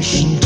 Nation.